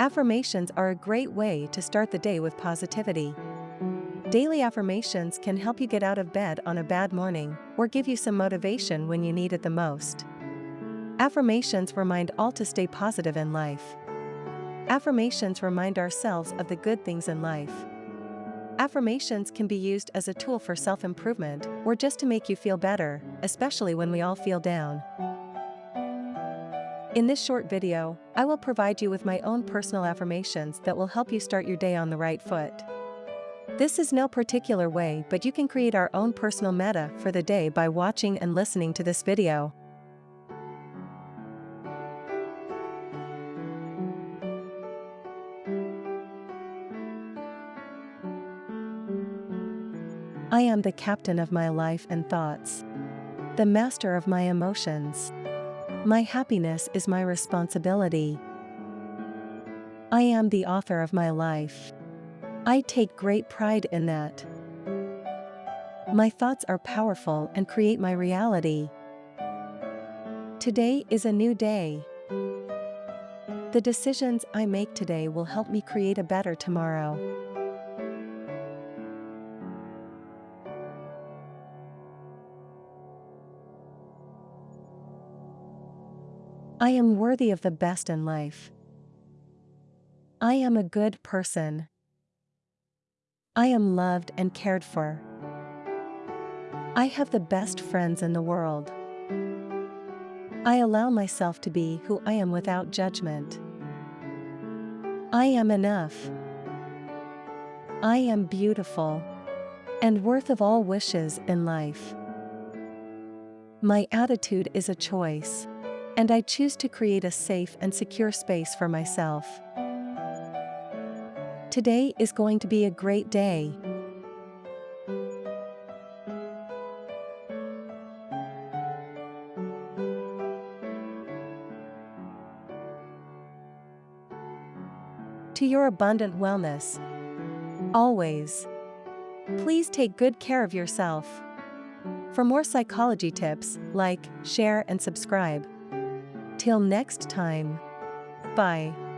Affirmations are a great way to start the day with positivity. Daily affirmations can help you get out of bed on a bad morning or give you some motivation when you need it the most. Affirmations remind all to stay positive in life. Affirmations remind ourselves of the good things in life. Affirmations can be used as a tool for self improvement or just to make you feel better, especially when we all feel down. In this short video, I will provide you with my own personal affirmations that will help you start your day on the right foot. This is no particular way, but you can create our own personal meta for the day by watching and listening to this video. I am the captain of my life and thoughts, the master of my emotions. My happiness is my responsibility. I am the author of my life. I take great pride in that. My thoughts are powerful and create my reality. Today is a new day. The decisions I make today will help me create a better tomorrow. I am worthy of the best in life. I am a good person. I am loved and cared for. I have the best friends in the world. I allow myself to be who I am without judgment. I am enough. I am beautiful and worth of all wishes in life. My attitude is a choice. And I choose to create a safe and secure space for myself. Today is going to be a great day. To your abundant wellness. Always. Please take good care of yourself. For more psychology tips, like, share, and subscribe. Till next time. Bye.